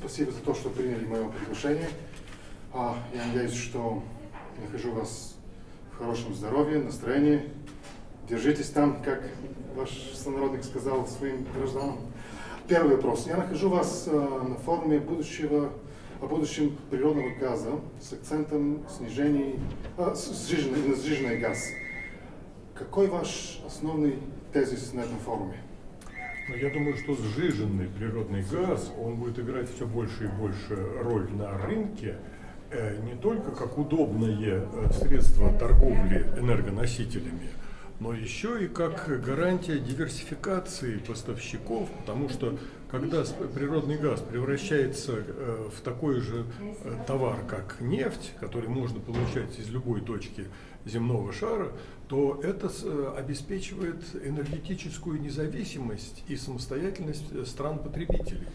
спасибо за то, что приняли мое приглашение. А, я надеюсь, что нахожу вас в хорошем здоровье, настроении. Держитесь там, как ваш сонародник сказал своим гражданам. Первый вопрос. Я нахожу вас э, на форуме будущего, о будущем природного газа с акцентом снижения, э, сжиженный, на сжиженный газ. Какой ваш основной тезис на этом форуме? Ну, я думаю, что сжиженный природный газ, он будет играть все больше и больше роль на рынке, э, не только как удобное э, средство торговли энергоносителями, но еще и как гарантия диверсификации поставщиков, потому что когда природный газ превращается э, в такой же товар, как нефть, который можно получать из любой точки земного шара, то это э, обеспечивает энергетическую независимость и самостоятельность э, стран-потребителей.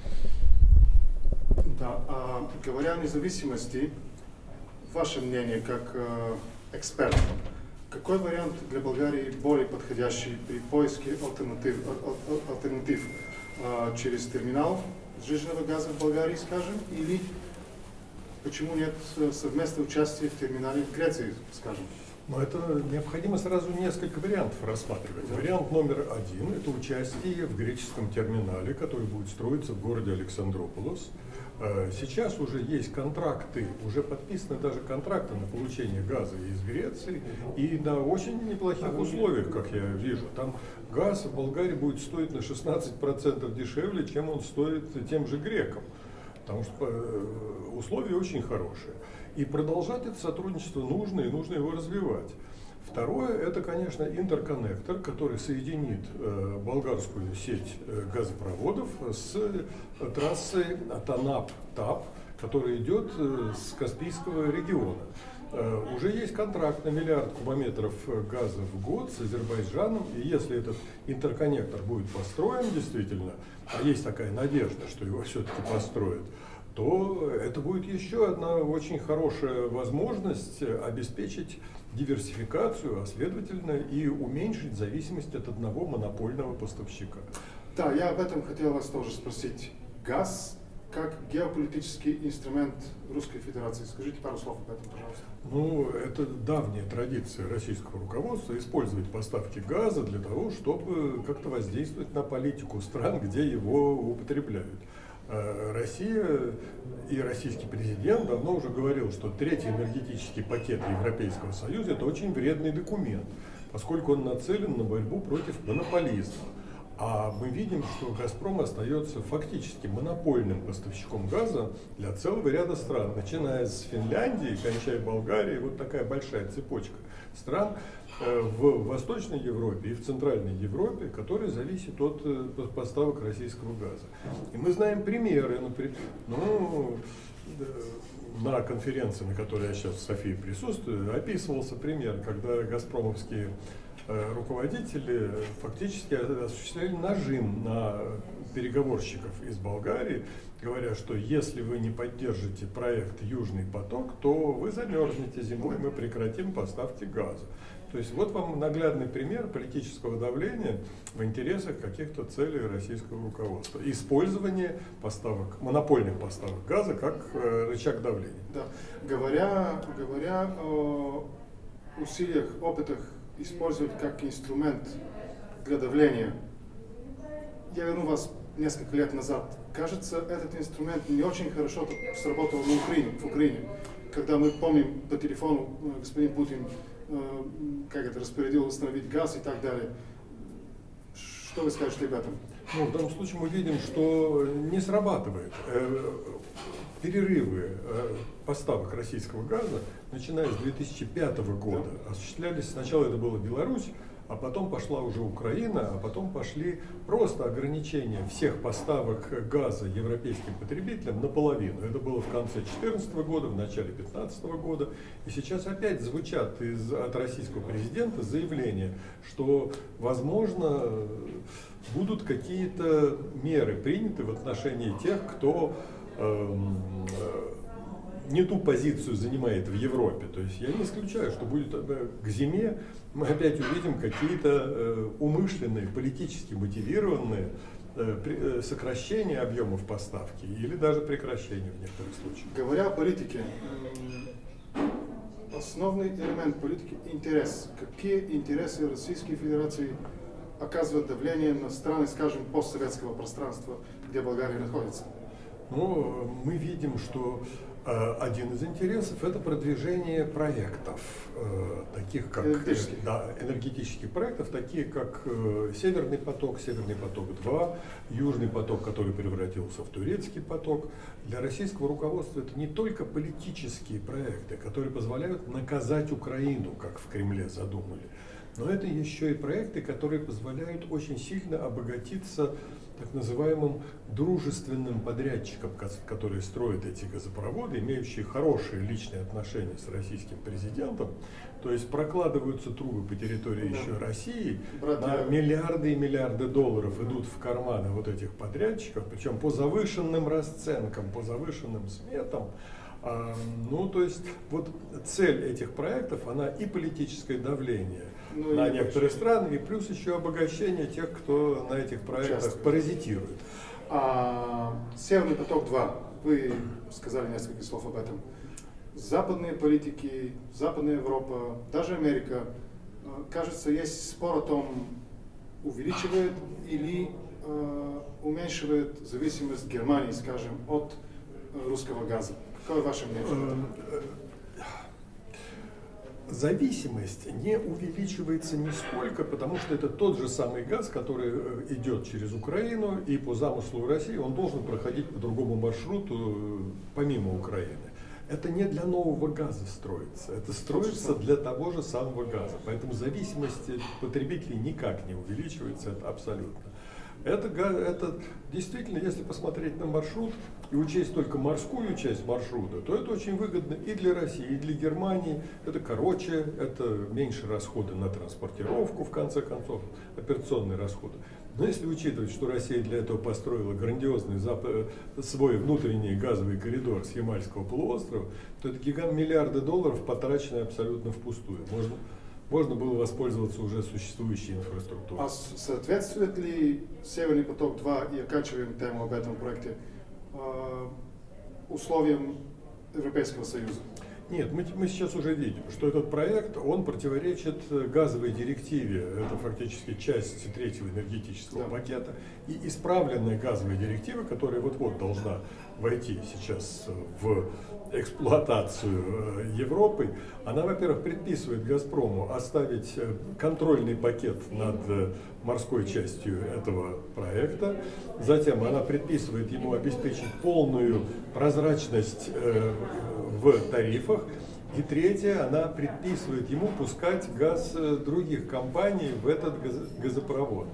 Да, а, говоря о независимости, ваше мнение как э, эксперт, какой вариант для Болгарии более подходящий при поиске альтернатив, альтернатив э, через терминал сжиженного газа в Болгарии, скажем, или почему нет э, совместного участия в терминале в Греции, скажем? Но это необходимо сразу несколько вариантов рассматривать. Вариант номер один – это участие в греческом терминале, который будет строиться в городе Александрополос. Э, сейчас уже есть контракты, уже подписаны даже контракты на получение газа из Греции и на очень неплохих условиях, как я вижу. Там газ в Болгарии будет стоить на 16% дешевле, чем он стоит тем же грекам, потому что э, условия очень хорошие. И продолжать это сотрудничество нужно, и нужно его развивать. Второе, это, конечно, интерконнектор, который соединит э, болгарскую сеть э, газопроводов с э, трассой Атанап-Тап, которая идет э, с Каспийского региона. Э, уже есть контракт на миллиард кубометров э, газа в год с Азербайджаном, и если этот интерконнектор будет построен действительно, а есть такая надежда, что его все-таки построят, то это будет еще одна очень хорошая возможность обеспечить диверсификацию, а следовательно и уменьшить зависимость от одного монопольного поставщика. Да, я об этом хотел вас тоже спросить. Газ как геополитический инструмент Русской Федерации. Скажите пару слов об этом, пожалуйста. Ну, это давняя традиция российского руководства использовать поставки газа для того, чтобы как-то воздействовать на политику стран, где его употребляют. Э, Россия и российский президент давно уже говорил, что третий энергетический пакет Европейского Союза это очень вредный документ, поскольку он нацелен на борьбу против монополизма. А мы видим, что «Газпром» остается фактически монопольным поставщиком газа для целого ряда стран, начиная с Финляндии, кончая Болгарией, вот такая большая цепочка стран в Восточной Европе и в Центральной Европе, которые зависят от э, поставок российского газа. И мы знаем примеры, например, ну, на конференции, на которой я сейчас в Софии присутствую, описывался пример, когда газпромовские Э, руководители фактически осуществляли нажим на переговорщиков из Болгарии, говоря, что если вы не поддержите проект «Южный поток», то вы замерзнете зимой, мы прекратим поставки газа. То есть вот вам наглядный пример политического давления в интересах каких-то целей российского руководства. Использование поставок, монопольных поставок газа как э, рычаг давления. Да. Говоря, говоря о усилиях, опытах использовать как инструмент для давления. Я верну вас несколько лет назад. Кажется, этот инструмент не очень хорошо сработал в Украине, в Украине. Когда мы помним по телефону, э, господин Путин как это распорядил установить газ и так далее. Что вы скажете этом? Ну, в данном случае мы видим, что не срабатывает. Э, перерывы э, поставок российского газа, начиная с 2005 года, осуществлялись, сначала это была Беларусь, а потом пошла уже Украина, а потом пошли просто ограничения всех поставок газа европейским потребителям наполовину. Это было в конце 2014 года, в начале 2015 года. И сейчас опять звучат из, от российского президента заявления, что, возможно, будут какие-то меры приняты в отношении тех, кто Эм, не ту позицию занимает в Европе. То есть я не исключаю, что будет к зиме мы опять увидим какие-то э, умышленные, политически мотивированные э, э, сокращение объемов поставки или даже прекращение в некоторых случаях. Говоря о политике, основный элемент политики – интерес. Какие интересы Российской Федерации оказывают давление на страны, скажем, постсоветского пространства, где Болгария находится? Ну, мы видим, что один из интересов это продвижение проектов, э, таких как Энергетических. да, энергетических проектов, такие как э, Северный поток, Северный поток 2, Южный поток, который превратился в турецкий поток. Для российского руководства это не только политические проекты, которые позволяют наказать Украину, как в Кремле задумали, но это еще и проекты, которые позволяют очень сильно обогатиться так называемым дружественным подрядчикам, которые строят эти газопроводы, имеющие хорошие личные отношения с российским президентом, то есть прокладываются трубы по территории Да. еще России, Братья- на миллиарды и миллиарды долларов идут в карманы вот этих подрядчиков, причем по завышенным расценкам, по завышенным сметам. А, ну, то есть вот цель этих проектов, она и политическое давление Ну, на некоторые вообще- страны, и плюс еще обогащение тех, кто на этих проектах Участвует. паразитирует. А, Северный поток-2, вы сказали несколько слов об этом. Западные политики, Западная Европа, даже Америка, э, кажется, есть спор о том, увеличивает или э, уменьшивает зависимость Германии, скажем, от э, русского газа. Какое ваше мнение? Э, Зависимость не увеличивается нисколько, потому что это тот же самый газ, который э, идет через Украину, и по замыслу России он должен проходить по другому маршруту э, помимо Украины. Это не для нового газа строится, это строится для того же самого газа. Поэтому зависимость потребителей никак не увеличивается, это абсолютно. Это, это действительно, если посмотреть на маршрут и учесть только морскую часть маршрута, то это очень выгодно и для России, и для Германии. Это короче, это меньше расходы на транспортировку, в конце концов, операционные расходы. Но если учитывать, что Россия для этого построила грандиозный э, свой внутренний газовый коридор с Ямальского полуострова, то это гигант миллиарды долларов, потраченные абсолютно впустую. Можно, можно было воспользоваться уже существующей инфраструктурой. А соответствует ли Северный поток-2, и оканчиваем тему об этом проекте, э, условиям Европейского Союза? Нет, мы, мы сейчас уже видим, что этот проект, он противоречит э, газовой директиве, это фактически часть третьего энергетического Да. пакета, и исправленная газовая директива, которая вот-вот должна войти сейчас э, в эксплуатацию э, Европы, она, во-первых, предписывает «Газпрому» оставить контрольный пакет над морской частью этого проекта, затем она предписывает ему обеспечить полную прозрачность в тарифах, и третье, она предписывает ему пускать газ э, других компаний в этот газ- газопровод.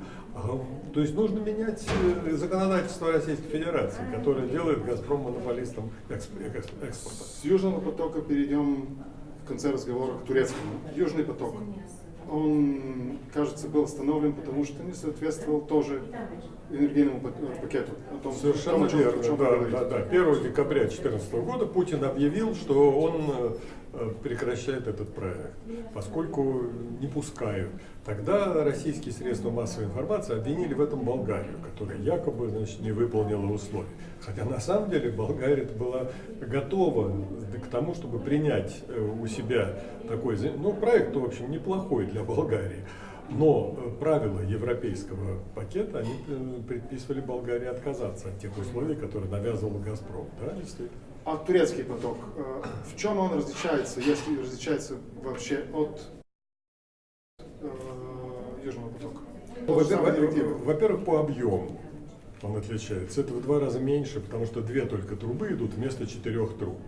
То есть нужно менять э, законодательство Российской Федерации, которое делает «Газпром» монополистом экс- экспорта. С Южного потока перейдем в конце разговора к турецкому. Южный поток. Он, кажется, был остановлен, потому что не соответствовал тоже энергийному э, пакету. О том, о Совершенно том, о чем- о верно. чем Да, да, да. 1 декабря 2014 года Путин объявил, что он э, прекращает этот проект, поскольку не пускают. Тогда российские средства массовой информации обвинили в этом Болгарию, которая якобы значит, не выполнила условия. Хотя на самом деле Болгария была готова к тому, чтобы принять э, у себя такой, ну, проект, в общем, неплохой для Болгарии. Но э, правила европейского пакета, они предписывали Болгарии отказаться от тех условий, которые навязывал «Газпром». Да, действительно. А турецкий поток, э, в чем он различается, если различается вообще от э, Южного потока? Во-первых, по объему он отличается. Это в два раза меньше, потому что две только трубы идут вместо четырех труб.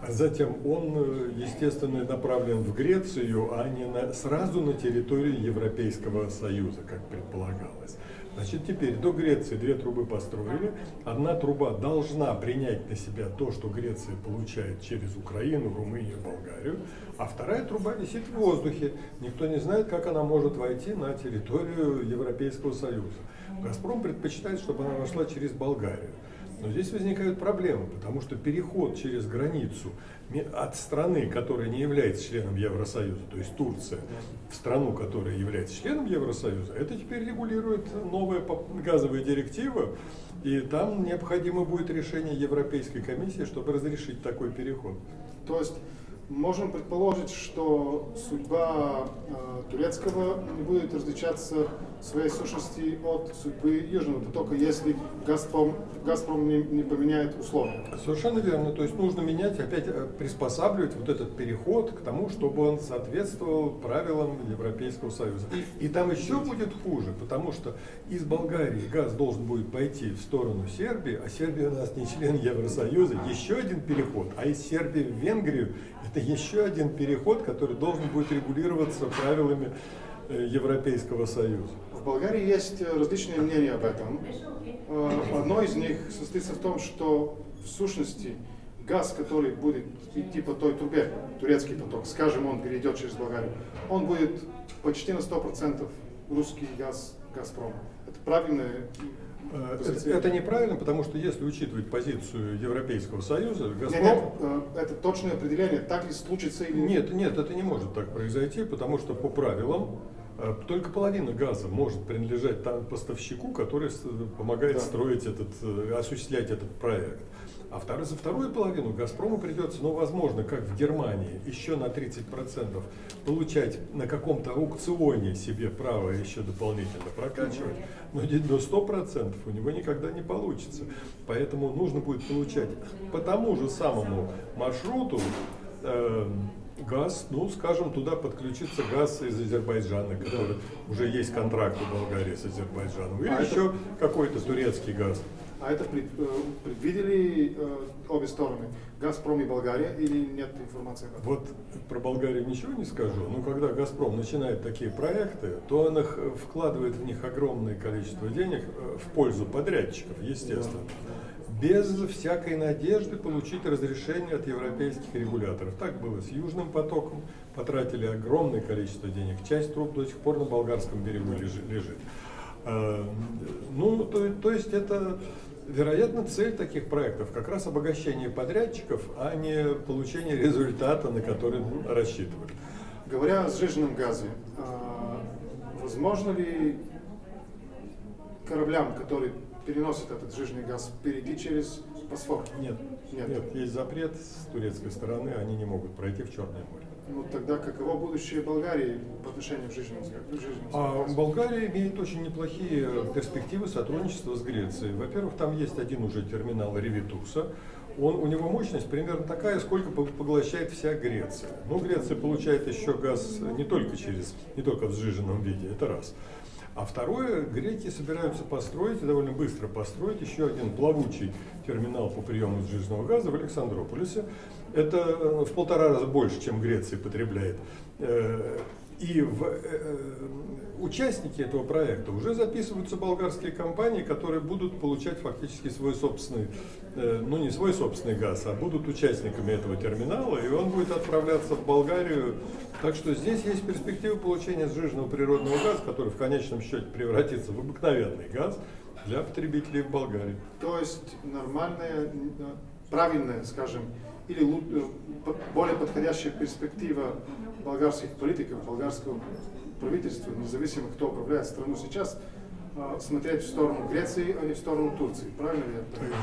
А затем он, э, естественно, направлен в Грецию, а не на, сразу на территорию Европейского Союза, как предполагалось. Значит, теперь до Греции две трубы построили. Одна труба должна принять на себя то, что Греция получает через Украину, Румынию, Болгарию, а вторая труба висит в воздухе. Никто не знает, как она может войти на территорию Европейского Союза. «Газпром» предпочитает, чтобы она вошла через Болгарию. Но здесь возникают проблемы, потому что переход через границу от страны, которая не является членом Евросоюза, то есть Турция, в страну, которая является членом Евросоюза, это теперь регулирует новая газовая директива, и там необходимо будет решение Европейской комиссии, чтобы разрешить такой переход. То есть можем предположить, что судьба э, турецкого не будет различаться в своей сущности от судьбы Южного потока, если Газпром, Газпром не, не поменяет условия. Совершенно верно. То есть нужно менять, опять э, приспосабливать вот этот переход к тому, чтобы он соответствовал правилам Европейского Союза. И, и там еще будет хуже, потому что из Болгарии газ должен будет пойти в сторону Сербии, а Сербия у нас не член Евросоюза. Еще один переход. А из Сербии в Венгрию это еще один переход, который должен будет регулироваться правилами э, Европейского Союза. В Болгарии есть э, различные мнения об этом. Э, одно из них состоится в том, что в сущности газ, который будет идти по той трубе, турецкий поток, скажем, он перейдет через Болгарию, он будет почти на 100% русский газ Газпром. Это правильное это, это неправильно, потому что если учитывать позицию Европейского Союза, Газпром... Нет, нет, э, это точное определение, так ли случится или нет? Нет, нет, это не может так произойти, потому что по правилам э, только половина газа может принадлежать там поставщику, который помогает да. строить этот, осуществлять этот проект. А второй, за вторую половину «Газпрому» придется, ну, возможно, как в Германии, еще на 30% получать на каком-то аукционе себе право еще дополнительно прокачивать, но до 100% у него никогда не получится. Поэтому нужно будет получать по тому же самому маршруту э, газ, ну, скажем, туда подключится газ из Азербайджана, который уже есть контракт у Болгарии с Азербайджаном, или а еще это... какой-то турецкий газ. А это э, предвидели э, обе стороны, Газпром и Болгария, или нет информации? Вот про Болгарию ничего не скажу, но когда Газпром начинает такие проекты, то он их э, вкладывает в них огромное количество денег в пользу подрядчиков, естественно. Без всякой надежды получить разрешение от европейских регуляторов. Так было с Южным потоком, потратили огромное количество денег. Часть труб до сих пор на болгарском берегу лежит. Ну, то, то есть это вероятно, цель таких проектов как раз обогащение подрядчиков, а не получение результата, на который рассчитывают. Говоря о сжиженном газе, а, возможно ли кораблям, которые переносят этот сжиженный газ, перейти через Босфор? Нет. Нет. Нет, есть запрет с турецкой стороны, они не могут пройти в Черное море. Ну тогда каково будущее Болгарии по отношению к жизни? А, Болгария имеет очень неплохие перспективы сотрудничества с Грецией. Во-первых, там есть один уже терминал Ревитуса. Он, у него мощность примерно такая, сколько поглощает вся Греция. Ну, Греция получает еще газ не только через, не только в сжиженном виде, это раз. А второе, греки собираются построить, довольно быстро построить, еще один плавучий терминал по приему сжиженного газа в Александрополисе. Это э, в полтора раза больше, чем Греция потребляет. Э, и в э, участники этого проекта уже записываются болгарские компании, которые будут получать фактически свой собственный, ну не свой собственный газ, а будут участниками этого терминала, и он будет отправляться в Болгарию. Так что здесь есть перспектива получения сжиженного природного газа, который в конечном счете превратится в обыкновенный газ для потребителей в Болгарии. То есть нормальная, правильная, скажем, или э, более подходящая перспектива болгарских политиков, болгарского правительства, независимо кто управляет страну сейчас, смотреть в сторону Греции, а не в сторону Турции. Правильно ли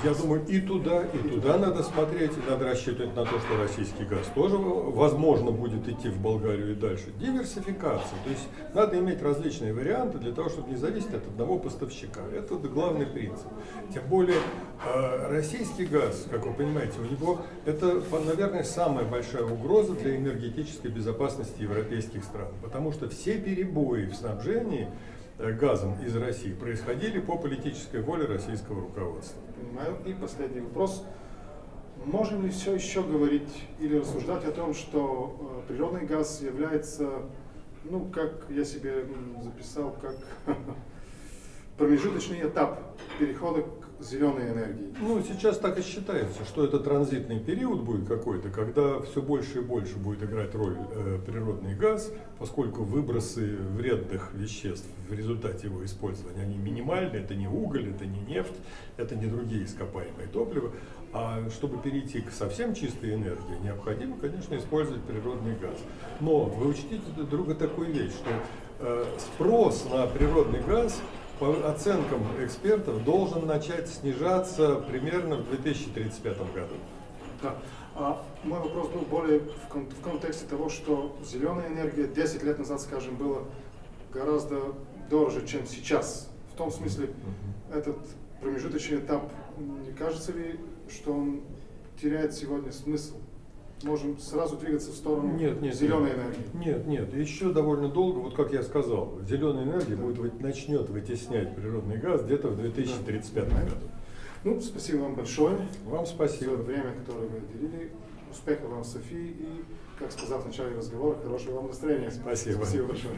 я Я думаю, и туда, и, и туда, туда надо смотреть, и надо рассчитывать на то, что российский газ тоже, возможно, будет идти в Болгарию и дальше. Диверсификация. То есть надо иметь различные варианты для того, чтобы не зависеть от одного поставщика. Это главный принцип. Тем более, а, российский газ, как вы понимаете, у него это, наверное, самая большая угроза для энергетической безопасности европейских стран. Потому что все перебои в снабжении Э, газом из России происходили по политической воле российского руководства. Понимаю. И последний вопрос. Можем ли все еще говорить или рассуждать о том, что э, природный газ является, ну, как я себе записал, как промежуточный этап перехода к зеленой энергии? Ну, сейчас так и считается, что это транзитный период будет какой-то, когда все больше и больше будет играть роль э, природный газ, поскольку выбросы вредных веществ в результате его использования, они минимальны, это не уголь, это не нефть, это не другие ископаемые топлива. А чтобы перейти к совсем чистой энергии, необходимо, конечно, использовать природный газ. Но вы учтите друга такую вещь, что э, спрос на природный газ по оценкам экспертов должен начать снижаться примерно в 2035 году. Да. А мой вопрос был более в, кон- в контексте того, что зеленая энергия 10 лет назад, скажем, была гораздо дороже, чем сейчас. В том смысле, этот промежуточный этап, не кажется ли, что он теряет сегодня смысл? Можем сразу двигаться в сторону Нет, нет, зеленой нет. энергии. Нет, нет, еще довольно долго, вот как я сказал, зеленая энергия будет, вы- начнет вытеснять природный газ где-то в 2035 Да. году. Ну, спасибо вам большое Вам за спасибо. время, которое вы уделили. Успехов вам, Софии, и, как сказал в начале разговора, хорошего вам настроения. Спасибо. Спасибо большое.